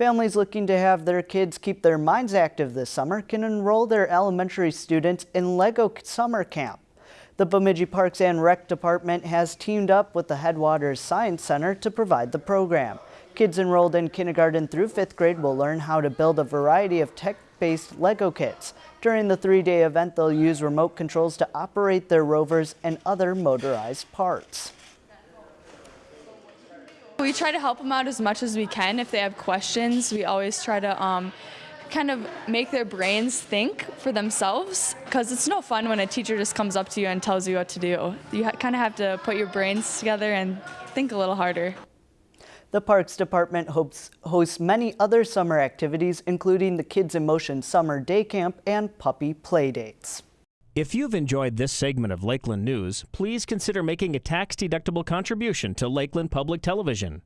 Families looking to have their kids keep their minds active this summer can enroll their elementary students in Lego Summer Camp. The Bemidji Parks and Rec Department has teamed up with the Headwaters Science Center to provide the program. Kids enrolled in kindergarten through fifth grade will learn how to build a variety of tech-based Lego kits. During the three-day event, they'll use remote controls to operate their rovers and other motorized parts. We try to help them out as much as we can. If they have questions, we always try to um, kind of make their brains think for themselves because it's no fun when a teacher just comes up to you and tells you what to do. You kind of have to put your brains together and think a little harder. The Parks Department hopes, hosts many other summer activities, including the Kids in Motion Summer Day Camp and Puppy Play Dates. If you've enjoyed this segment of Lakeland News, please consider making a tax-deductible contribution to Lakeland Public Television.